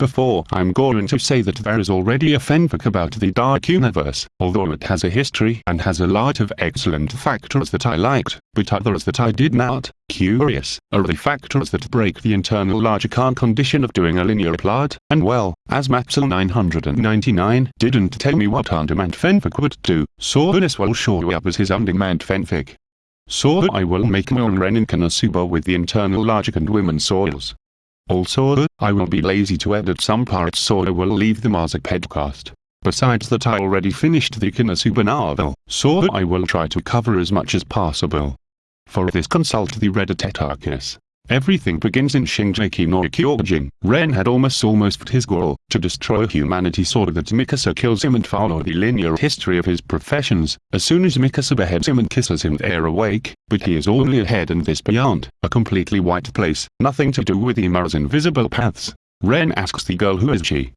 Before I'm going to say that there is already a fanfic about the Dark Universe, although it has a history and has a lot of excellent factors that I liked, but others that I did not. Curious are the factors that break the internal logic and condition of doing a linear plot, and well, as Maxel999 didn't tell me what on-demand fanfic would do, so this will show you up as his on-demand fanfic. So I will make my own Ren in Konosuba with the internal logic and women's souls. Also, I will be lazy to edit some parts so I will leave them as a podcast. Besides that I already finished the Konosuba novel, so I will try to cover as much as possible. For this consult the Reddit Arcus. Everything begins in Shingeki no Kyojin. Ren had almost almost his goal, to destroy humanity so that Mikasa kills him and follow the linear history of his professions. As soon as Mikasa beheads him and kisses him they are awake, but he is only ahead and this beyond, a completely white place, nothing to do with Ymir's invisible paths. Ren asks the girl who is she,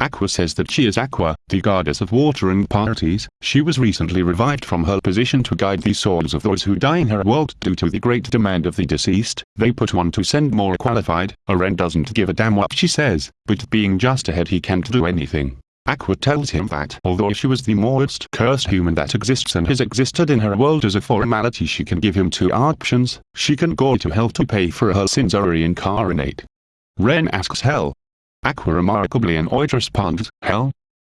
Aqua says that she is Aqua, the goddess of water and parties. She was recently revived from her position to guide the souls of those who die in her world due to the great demand of the deceased. They put one to send more qualified. Aren doesn't give a damn what she says, but being just ahead he can't do anything. Aqua tells him that although she was the most cursed human that exists and has existed in her world as a formality she can give him two options, she can go to hell to pay for her sins or reincarnate. Ren asks Hell, Aqua remarkably annoyed responds, Hell?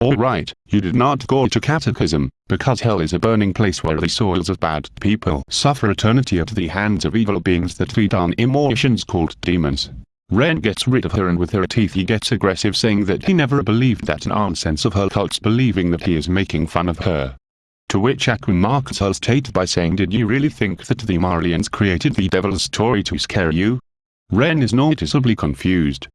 Alright, you did not go to catechism, because hell is a burning place where the souls of bad people suffer eternity at the hands of evil beings that feed on emotions called demons. Ren gets rid of her and with her teeth he gets aggressive saying that he never believed that nonsense of her cults believing that he is making fun of her. To which Aqua marks her state by saying did you really think that the Marleyans created the devil's story to scare you? Ren is noticeably confused.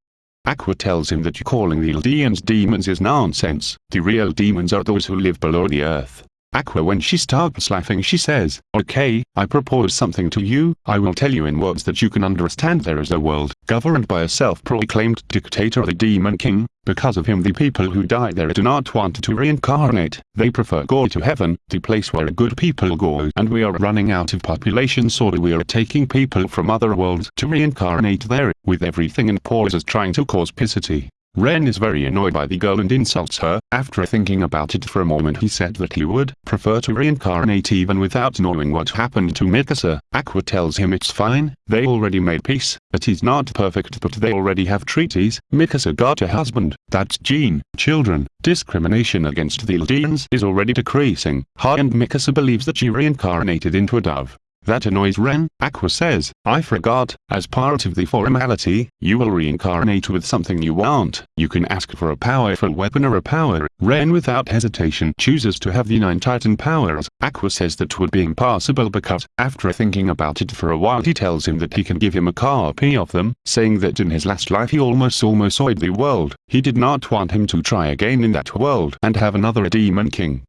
Aqua tells him that calling the Eldians demons is nonsense. The real demons are those who live below the earth. Aqua when she starts laughing she says, Okay, I propose something to you, I will tell you in words that you can understand there is a world, governed by a self-proclaimed dictator the Demon King, because of him the people who die there do not want to reincarnate, they prefer go to heaven, the place where good people go. And we are running out of population so we are taking people from other worlds to reincarnate there, with everything in pauses trying to cause pisity. Ren is very annoyed by the girl and insults her. After thinking about it for a moment he said that he would prefer to reincarnate even without knowing what happened to Mikasa. Aqua tells him it's fine, they already made peace, that he's not perfect but they already have treaties. Mikasa got a husband, that's Jean, children, discrimination against the Eldians is already decreasing. Ha and Mikasa believes that she reincarnated into a dove. That annoys Ren, Aqua says, I forgot, as part of the formality, you will reincarnate with something you want. You can ask for a powerful weapon or a power. Ren without hesitation chooses to have the 9 Titan powers. Aqua says that would be impossible because, after thinking about it for a while he tells him that he can give him a copy of them, saying that in his last life he almost almost soiled the world. He did not want him to try again in that world and have another demon king.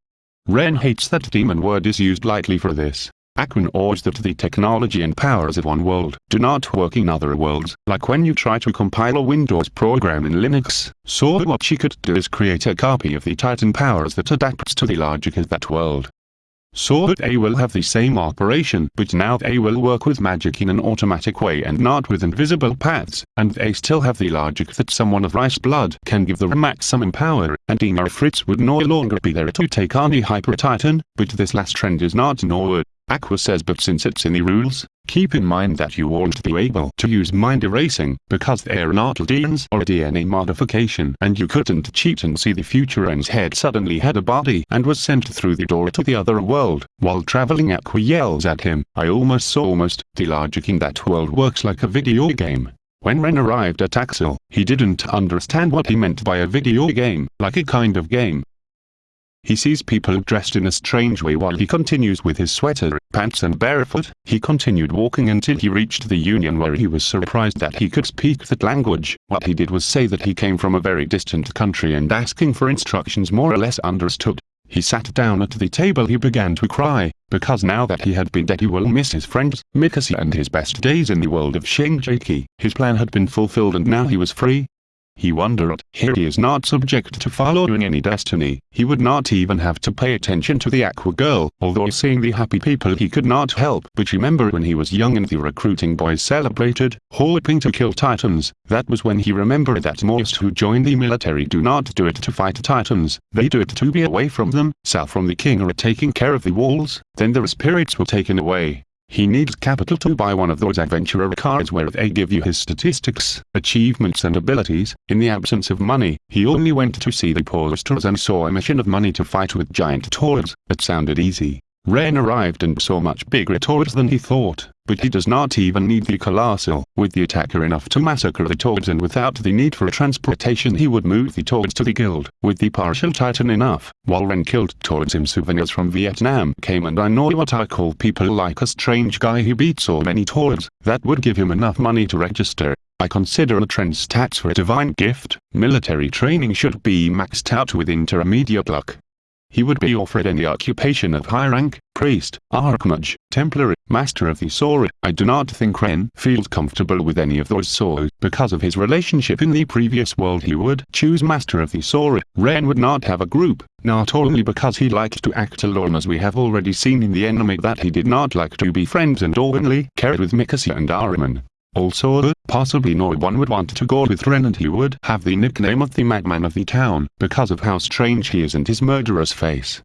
Ren hates that demon word is used lightly for this. Aquan urged that the technology and powers of one world do not work in other worlds, like when you try to compile a Windows program in Linux. So what she could do is create a copy of the Titan powers that adapts to the logic of that world. So that they will have the same operation, but now they will work with magic in an automatic way and not with invisible paths, and they still have the logic that someone of rice blood can give the maximum power, and Ymir Fritz would no longer be there to take on the Hyper Titan, but this last trend is not known. Aqua says but since it's in the rules, keep in mind that you won't be able to use mind erasing, because they're not Eldians or a DNA modification and you couldn't cheat and see the future Ren's head suddenly had a body and was sent through the door to the other world. While traveling Aqua yells at him, I almost saw almost, the logic in that world works like a video game. When Ren arrived at Axel, he didn't understand what he meant by a video game, like a kind of game, he sees people dressed in a strange way while he continues with his sweater, pants and barefoot. He continued walking until he reached the Union where he was surprised that he could speak that language. What he did was say that he came from a very distant country and asking for instructions more or less understood. He sat down at the table he began to cry, because now that he had been dead he will miss his friends, Mikasa and his best days in the world of Shingeki. His plan had been fulfilled and now he was free, He wondered, here he is not subject to following any destiny, he would not even have to pay attention to the Aqua Girl, although seeing the happy people he could not help but remember when he was young and the recruiting boys celebrated, hoping to kill titans, that was when he remembered that most who join the military do not do it to fight titans, they do it to be away from them, south from the king or taking care of the walls, then their spirits were taken away. He needs capital to buy one of those adventurer cards where they give you his statistics, achievements and abilities. In the absence of money, he only went to see the posters and saw a mission of money to fight with giant toads. It sounded easy. Ren arrived and saw much bigger toads than he thought, but he does not even need the colossal, with the attacker enough to massacre the toads and without the need for transportation he would move the toads to the guild, with the partial titan enough, while Ren killed toads him souvenirs from Vietnam came and I know what I call people like a strange guy. Who beat so many toads, that would give him enough money to register. I consider a trend stats for a divine gift, military training should be maxed out with intermediate luck, he would be offered any occupation of high rank, priest, archmage, templar, master of the sword. I do not think Ren feels comfortable with any of those so because of his relationship in the previous world he would choose master of the sword. Ren would not have a group, not only because he liked to act alone as we have already seen in the enemy that he did not like to be friends and only cared with Mikasa and Ahriman. Also, uh, possibly no one would want to go with Ren and he would have the nickname of the madman of the town, because of how strange he is and his murderous face.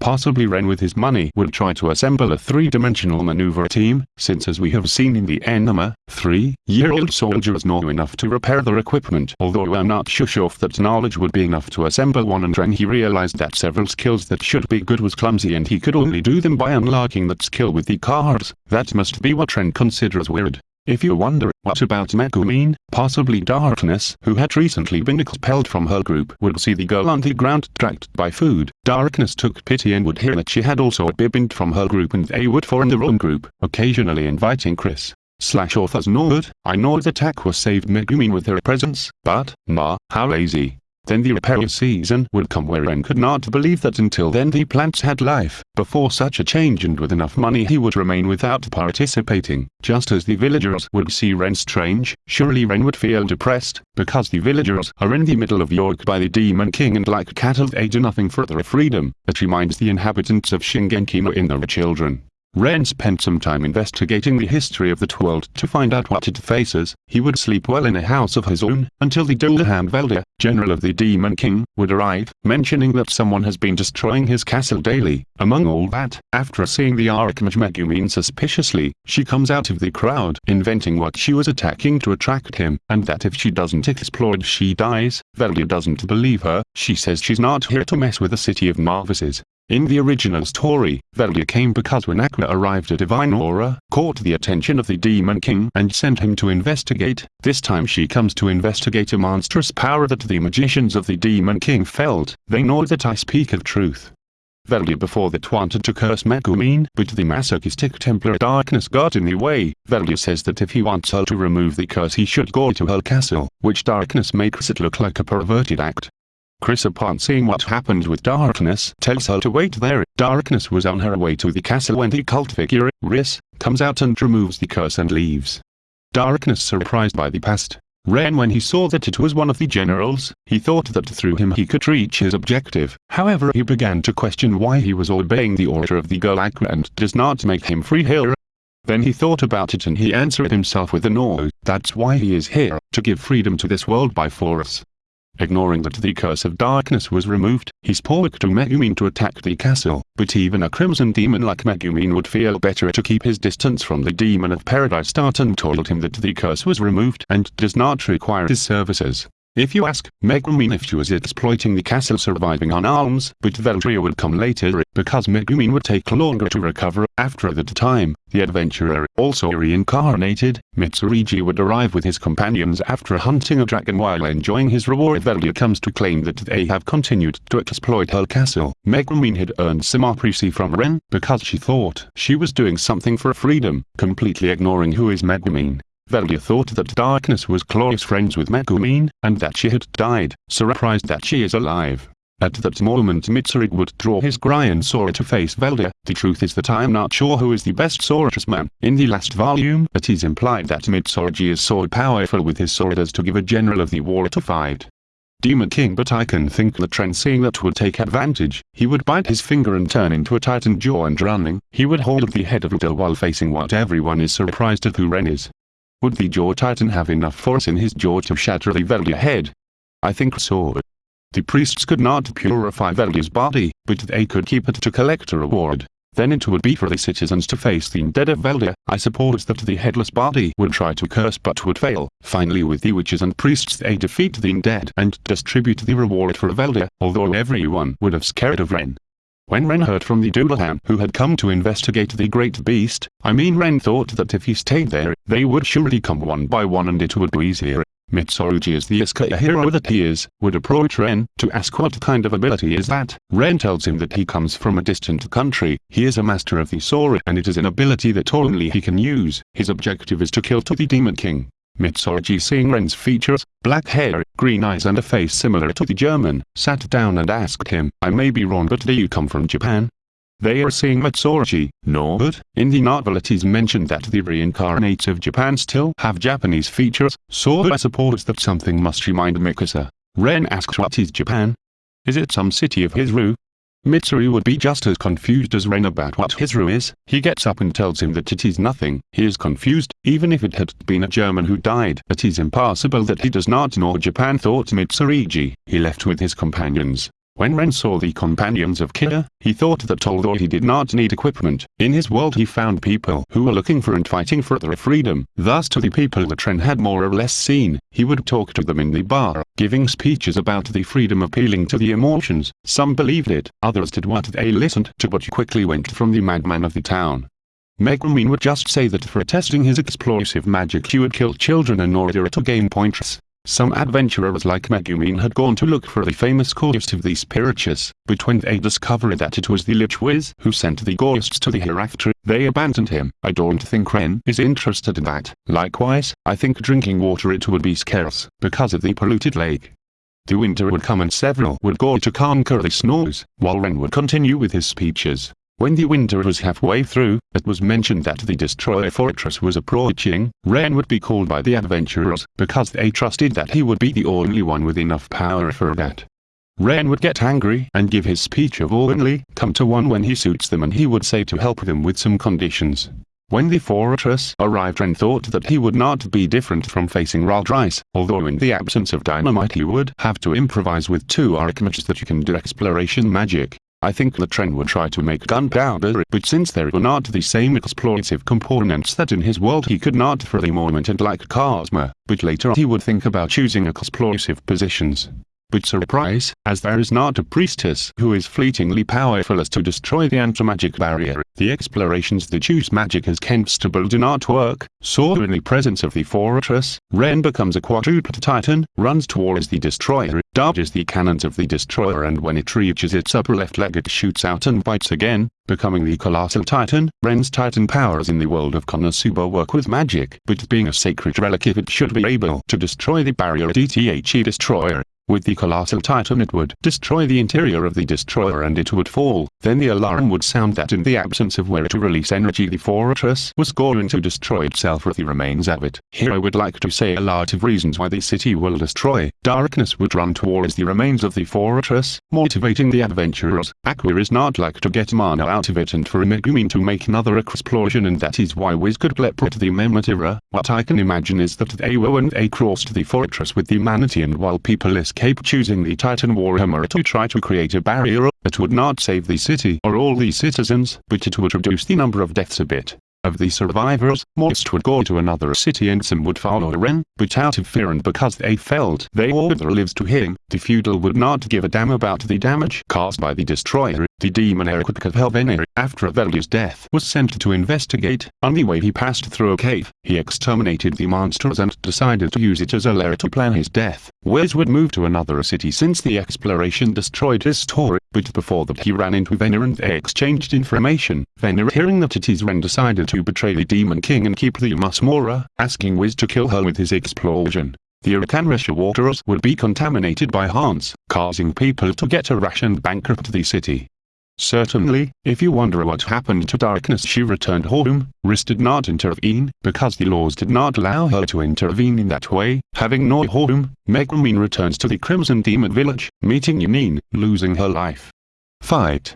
Possibly Ren with his money would try to assemble a three-dimensional maneuver team, since as we have seen in the Enema, three-year-old soldiers know enough to repair their equipment. Although I'm not sure if that knowledge would be enough to assemble one and Ren he realized that several skills that should be good was clumsy and he could only do them by unlocking that skill with the cards. That must be what Ren considers weird. If you wonder what about Megumin, possibly Darkness, who had recently been expelled from her group, would see the girl on the ground dragged by food. Darkness took pity and would hear that she had also been from her group and they would form their own group, occasionally inviting Chris. Slash authors note, I know the attack was saved Megumin with her presence, but, ma, how lazy. Then the repair season would come where Ren could not believe that until then the plants had life. Before such a change and with enough money he would remain without participating. Just as the villagers would see Ren strange, surely Ren would feel depressed, because the villagers are in the middle of York by the Demon King and like cattle they do nothing for their freedom. that reminds the inhabitants of Shingeki in their children. Ren spent some time investigating the history of the world to find out what it faces. He would sleep well in a house of his own, until the Dullahan Veldia, general of the Demon King, would arrive, mentioning that someone has been destroying his castle daily. Among all that, after seeing the Archmage Megumin suspiciously, she comes out of the crowd, inventing what she was attacking to attract him, and that if she doesn't explode she dies. Veldia doesn't believe her, she says she's not here to mess with the city of novices, in the original story, Veldia came because when Aqua arrived a divine aura, caught the attention of the Demon King and sent him to investigate. This time she comes to investigate a monstrous power that the magicians of the Demon King felt. They know that I speak of truth. Veldia before that wanted to curse Megumin, but the masochistic Templar darkness got in the way. Veldia says that if he wants her to remove the curse he should go to her castle, which darkness makes it look like a perverted act. Chris upon seeing what happened with Darkness tells her to wait there. Darkness was on her way to the castle when the cult figure, Riss, comes out and removes the curse and leaves. Darkness surprised by the past. Ren when he saw that it was one of the generals, he thought that through him he could reach his objective. However he began to question why he was obeying the order of the girl Aqua and does not make him free here. Then he thought about it and he answered himself with a no, that's why he is here, to give freedom to this world by force. Ignoring that the curse of darkness was removed, he spoke to Megumin to attack the castle, but even a crimson demon like Megumin would feel better to keep his distance from the demon of paradise Tartan told him that the curse was removed and does not require his services. If you ask, Megumin if she was exploiting the castle surviving on alms, but Veldria would come later, because Megumin would take longer to recover, after that time, the adventurer, also reincarnated, Mitsurugi would arrive with his companions after hunting a dragon while enjoying his reward Veldia comes to claim that they have continued to exploit her castle. Megumin had earned some appreci from Ren, because she thought she was doing something for freedom, completely ignoring who is Megumin. Veldia thought that Darkness was close friends with Megumin, and that she had died, surprised that she is alive. At that moment Mitsuri would draw his Gryan sword to face Velda. The truth is that I am not sure who is the best swordsman. In the last volume, it is implied that Mitsurugi is so powerful with his sword as to give a general of the war to fight. Demon King but I can think that Ren seeing that would take advantage, he would bite his finger and turn into a titan jaw and running, he would hold the head of Ruto while facing what everyone is surprised at who Ren is. Would the jaw titan have enough force in his jaw to shatter the Velda head? I think so. The priests could not purify Velda's body, but they could keep it to collect a reward. Then it would be for the citizens to face the undead of Velda. I suppose that the headless body would try to curse but would fail. Finally with the witches and priests they defeat the undead and distribute the reward for Velda, although everyone would have scared of Ren. When Ren heard from the Dullahan who had come to investigate the great beast, I mean Ren thought that if he stayed there, they would surely come one by one and it would be easier. Mitsurugi is the Isekai hero that he is, would approach Ren, to ask what kind of ability is that. Ren tells him that he comes from a distant country, he is a master of the sword and it is an ability that only he can use. His objective is to kill to the Demon King. Mitsurugi seeing Ren's features, black hair, green eyes and a face similar to the German, sat down and asked him, I may be wrong but do you come from Japan? They are seeing Mitsurugi, no but, in the novel it is mentioned that the reincarnates of Japan still have Japanese features, so I suppose that something must remind Mikasa. Ren asks what is Japan? Is it some city of Hizuru? Mitsuri would be just as confused as Ren about what Hizuru is, he gets up and tells him that it is nothing, he is confused, even if it had been a German who died, it is impossible that he does not know Japan thought Mitsurugi, he left with his companions, when Ren saw the companions of Kira, he thought that although he did not need equipment, in his world he found people who were looking for and fighting for their freedom. Thus to the people that Ren had more or less seen, he would talk to them in the bar, giving speeches about the freedom appealing to the emotions. Some believed it, others did what they listened to but quickly went from the madman of the town. Megumin would just say that for testing his explosive magic he would kill children in order to gain points. Some adventurers like Megumin had gone to look for the famous ghost of the Spiritus, but when they discovered that it was the Lich Wiz who sent the ghosts to the hereafter, they abandoned him. I don't think Ren is interested in that. Likewise, I think drinking water it would be scarce, because of the polluted lake. The winter would come and several would go to conquer the snows, while Ren would continue with his speeches. When the winter was halfway through, it was mentioned that the destroyer fortress was approaching, Ren would be called by the adventurers, because they trusted that he would be the only one with enough power for that. Ren would get angry and give his speech of only come to one when he suits them and he would say to help them with some conditions. When the fortress arrived Ren thought that he would not be different from facing Raldrice, although in the absence of dynamite he would have to improvise with two archmages that you can do exploration magic. I think the Ren would try to make gunpowder, but since there were not the same explosive components that in his world he could not for the moment and like Cosmo, but later he would think about choosing explosive positions. But surprise, as there is not a priestess who is fleetingly powerful as to destroy the anti-magic barrier, the explorations that use magic as constable do not work, so in the presence of the fortress, Ren becomes a quadruped titan, runs towards the destroyer, dodges the cannons of the destroyer and when it reaches its upper left leg it shoots out and bites again, becoming the colossal titan. Ren's titan powers in the world of Konosuba work with magic, but being a sacred relic if it should be able to destroy the barrier DTHE destroyer, with the colossal titan it would destroy the interior of the destroyer and it would fall, then the alarm would sound that in the absence of where to release energy the fortress was going to destroy itself with the remains of it. Here I would like to say a lot of reasons why the city will destroy. Darkness would run towards the remains of the fortress, motivating the adventurers. Aqua is not like to get mana out of it and for Megumin to make another explosion and that is why Wiz could teleport the Mematira. What I can imagine is that they were when they crossed the fortress with the manatee and while people is escape choosing the Titan Warhammer to try to create a barrier, it would not save the city or all the citizens, but it would reduce the number of deaths a bit. Of the survivors, most would go to another city and some would follow Ren, but out of fear and because they felt they owed their lives to him, the feudal would not give a damn about the damage caused by the destroyer. The demon Eric Helvener, after Velda's death, was sent to investigate. On the way he passed through a cave. He exterminated the monsters and decided to use it as a lair to plan his death. Wiz would move to another city since the exploration destroyed his store, but before that he ran into Venner and they exchanged information. Venner hearing that it is Ren decided to betray the Demon King and keep the Masmora, asking Wiz to kill her with his explosion. the Arcanletia waters would be contaminated by Hans, causing people to get a rash and bankrupt the city. Certainly, if you wonder what happened to darkness she returned home, Riss did not intervene, because the laws did not allow her to intervene in that way. Having no home, Megumin returns to the Crimson Demon village, meeting Yanine, losing her life. Fight.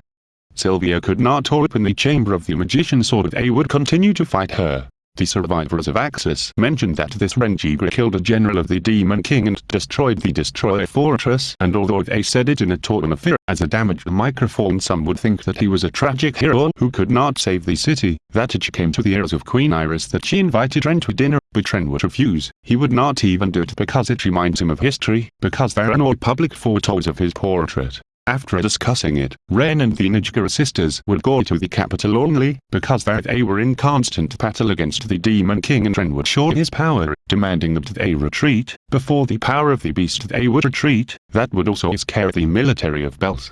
Sylvia could not open the chamber of the magician so they would continue to fight her. The survivors of Axis mentioned that this Renjigra killed a general of the Demon King and destroyed the Destroyer Fortress and although they said it in a tone of fear as a damaged microphone some would think that he was a tragic hero who could not save the city, that it came to the ears of Queen Iris that she invited Ren to dinner, but Ren would refuse, he would not even do it because it reminds him of history, because there are no public photos of his portrait. After discussing it, Ren and the Najgara sisters would go to the capital only, because they were in constant battle against the Demon King and Ren would show his power, demanding that they retreat, before the power of the beast they would retreat, that would also scare the military of Belt.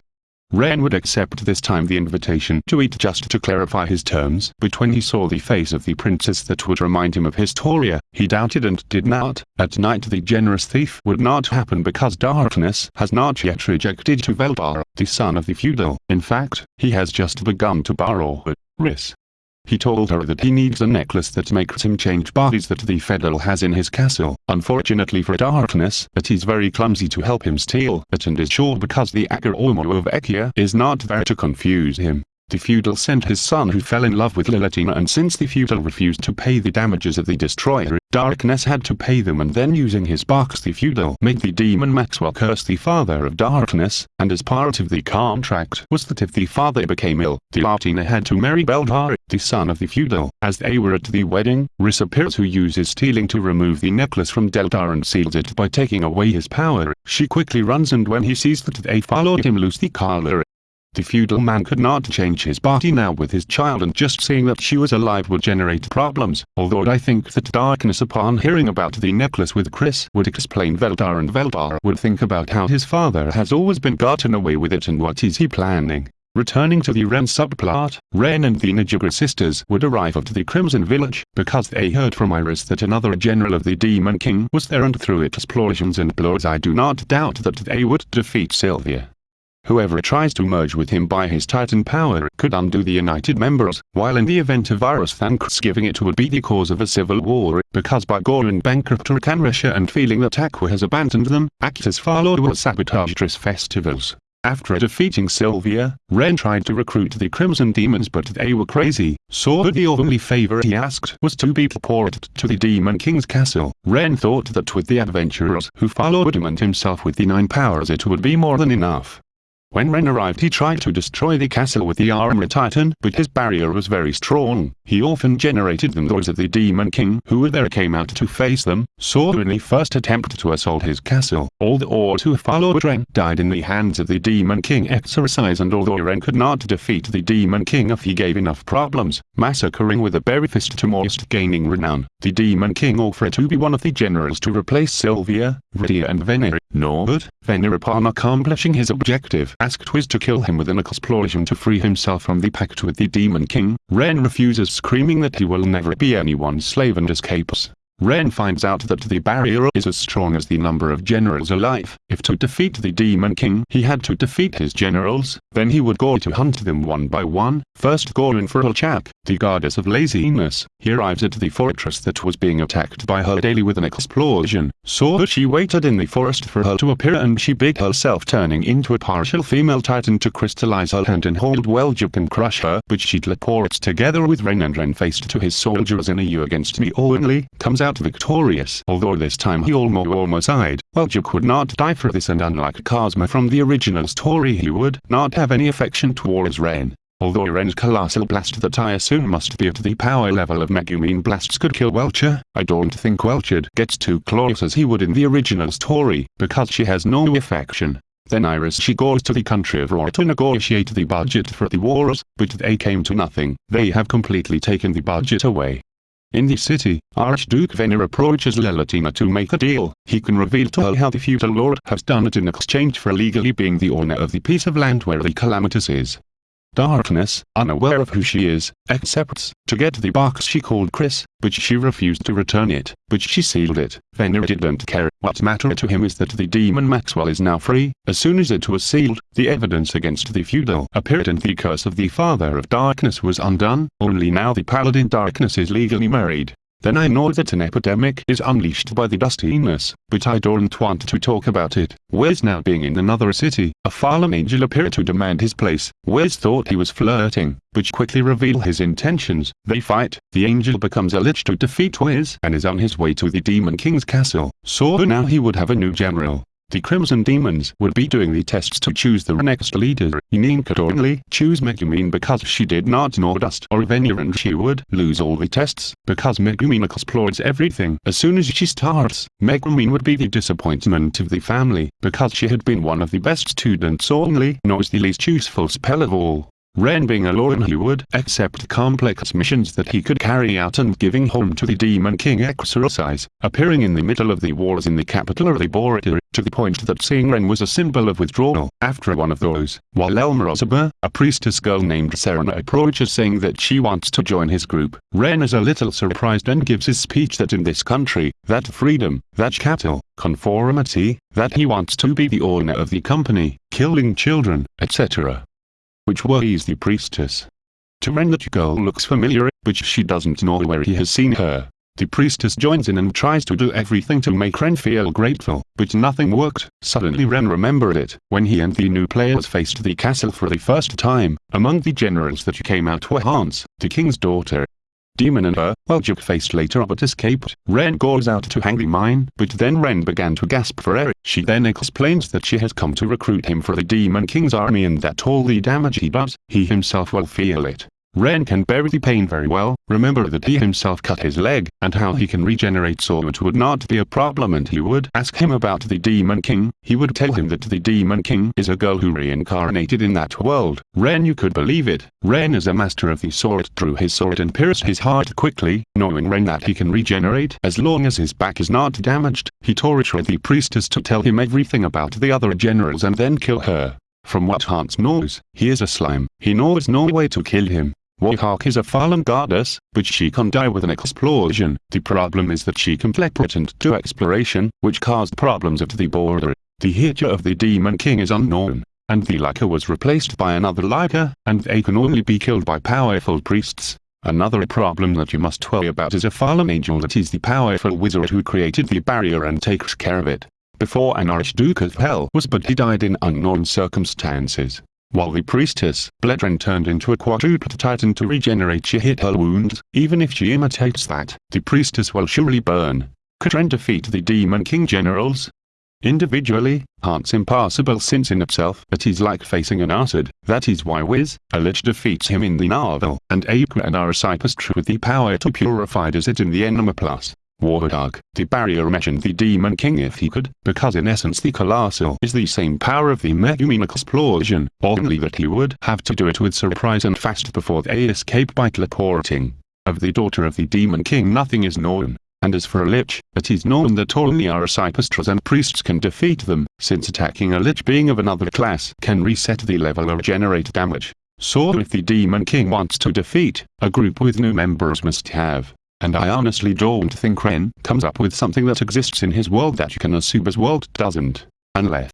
Ren would accept this time the invitation to eat just to clarify his terms, but when he saw the face of the princess that would remind him of Historia, he doubted and did not. At night the generous thief would not happen because darkness has not yet rejected Tuvelbar, the son of the feudal. In fact, he has just begun to borrow it. Riss. He told her that he needs a necklace that makes him change bodies that the Federal has in his castle. Unfortunately for Darkness, it is very clumsy to help him steal it and is sure because the Agar Omo of Ekia is not there to confuse him. The feudal sent his son who fell in love with Lalatina and since the feudal refused to pay the damages of the destroyer, Darkness had to pay them and then using his box the feudal made the demon Maxwell curse the father of Darkness, and as part of the contract was that if the father became ill, the Latina had to marry Beldar, the son of the feudal. As they were at the wedding, Riss appears who uses stealing to remove the necklace from Deldar and seals it by taking away his power. She quickly runs and when he sees that they followed him loose the collar the feudal man could not change his body now with his child and just seeing that she was alive would generate problems, although I think that darkness upon hearing about the necklace with Chris would explain Veldar and Veldar would think about how his father has always been gotten away with it and what is he planning. Returning to the Ren subplot, Ren and the Najibra sisters would arrive at the Crimson Village, because they heard from Iris that another general of the Demon King was there and through its explosions and blows I do not doubt that they would defeat Sylvia. Whoever tries to merge with him by his titan power could undo the united members, while in the event of Virus Thanksgiving it would be the cause of a civil war, because by going bankrupt Arcanletia and feeling that Aqua has abandoned them, Actus followed will sabotage Driss festivals. After defeating Sylvia, Ren tried to recruit the Crimson Demons but they were crazy, so the only favor he asked was to be teleported to the Demon King's castle. Ren thought that with the adventurers who followed him and himself with the nine powers it would be more than enough. When Ren arrived he tried to destroy the castle with the armor titan, but his barrier was very strong. He often generated them those of the demon king who there came out to face them, so in the first attempt to assault his castle, all the Orcs who followed Ren died in the hands of the demon king exercise and although Ren could not defeat the demon king if he gave enough problems, massacring with a berry fist to most gaining renown, the demon king offered to be one of the generals to replace Sylvia, Rydia and Venere. No but, Venere upon accomplishing his objective asked Twiz to kill him with an explosion to free himself from the pact with the Demon King. Ren refuses screaming that he will never be anyone's slave and escapes. Ren finds out that the barrier is as strong as the number of generals alive. If to defeat the Demon King he had to defeat his generals, then he would go to hunt them one by one, first going for Alchak, the goddess of laziness. He arrives at the fortress that was being attacked by her daily with an explosion, so she waited in the forest for her to appear and she bid herself turning into a partial female titan to crystallize her hand and hold Weljuk and crush her, but she'd teleports together with Ren and Ren faced to his soldiers in a you against me only, comes victorious. Although this time he almost almost died, Weljuk would not die for this and unlike Cosmo from the original story he would not have any affection towards Ren. Although Ren's colossal blast that I assume must be at the power level of Megumin blasts could kill Welcher, I don't think Welcher gets too close as he would in the original story, because she has no affection. Then Iris she goes to the country of Roar to negotiate the budget for the wars, but they came to nothing. They have completely taken the budget away. In the city, Archduke Venner approaches Lalatina to make a deal. He can reveal to her how the feudal lord has done it in exchange for legally being the owner of the piece of land where the Calamitous is. Darkness, unaware of who she is, accepts to get the box she called Chris, but she refused to return it, but she sealed it. Venner didn't care. What mattered to him is that the demon Maxwell is now free. As soon as it was sealed, the evidence against the feudal appeared and the curse of the Father of Darkness was undone. Only now the Paladin Darkness is legally married. Then I know that an epidemic is unleashed by the dustiness, but I don't want to talk about it. Wes now being in another city, a fallen angel appeared to demand his place. Wes thought he was flirting, but quickly reveal his intentions. They fight, the angel becomes a lich to defeat Wiz and is on his way to the Demon King's castle. So now he would have a new general. The Crimson Demons would be doing the tests to choose the next leader. Inin could only choose Megumin because she did not know Dust or Venya and she would lose all the tests because Megumin explodes everything. As soon as she starts, Megumin would be the disappointment of the family because she had been one of the best students only knows the least useful spell of all. Ren being alone he would accept complex missions that he could carry out and giving home to the Demon King exercise, appearing in the middle of the wars in the capital of the Border, to the point that seeing Ren was a symbol of withdrawal. After one of those, while Elmarozaba, a priestess girl named Serena approaches saying that she wants to join his group, Ren is a little surprised and gives his speech that in this country, that freedom, that capital, conformity, that he wants to be the owner of the company, killing children, etc which worries the priestess. To Ren that girl looks familiar, but she doesn't know where he has seen her. The priestess joins in and tries to do everything to make Ren feel grateful, but nothing worked. Suddenly Ren remembered it, when he and the new players faced the castle for the first time. Among the generals that came out were Hans, the king's daughter, Demon and her, well Duke faced later but escaped. Ren goes out to hang the mine, but then Ren began to gasp for air. She then explains that she has come to recruit him for the Demon King's army and that all the damage he does, he himself will feel it. Ren can bear the pain very well, remember that he himself cut his leg, and how he can regenerate so it would not be a problem and he would ask him about the Demon King, he would tell him that the Demon King is a girl who reincarnated in that world. Ren you could believe it, Ren is a master of the sword drew his sword and pierced his heart quickly, knowing Ren that he can regenerate as long as his back is not damaged, he tortured the priestess to tell him everything about the other generals and then kill her. From what Hans knows, he is a slime. He knows no way to kill him. Warhawk is a fallen goddess, but she can die with an explosion. The problem is that she can pretend to exploration, which caused problems at the border. The Hitcher of the Demon King is unknown, and the Leica was replaced by another Leica, and they can only be killed by powerful priests. Another problem that you must worry about is a fallen angel that is the powerful wizard who created the barrier and takes care of it. Before an Archduke of Hell was but he died in unknown circumstances. While the priestess, Bledren turned into a quadruped titan to regenerate she hit her wounds, even if she imitates that, the priestess will surely burn. Could Ren defeat the Demon King generals? Individually, Hans impossible since in itself it is like facing an acid, that is why Wiz, a lich defeats him in the novel, and Aqua and Arasipus with the power to purify does it in the Enema Plus. Warthog, the barrier mentioned the Demon King if he could, because in essence the Colossal is the same power of the Megumin explosion, only that he would have to do it with surprise and fast before they escape by teleporting. Of the daughter of the Demon King nothing is known, and as for a lich, it is known that only our Arasipastras and priests can defeat them, since attacking a lich being of another class can reset the level or generate damage. So if the Demon King wants to defeat, a group with new members must have and I honestly don't think Ren comes up with something that exists in his world that Konosuba's world doesn't. Unless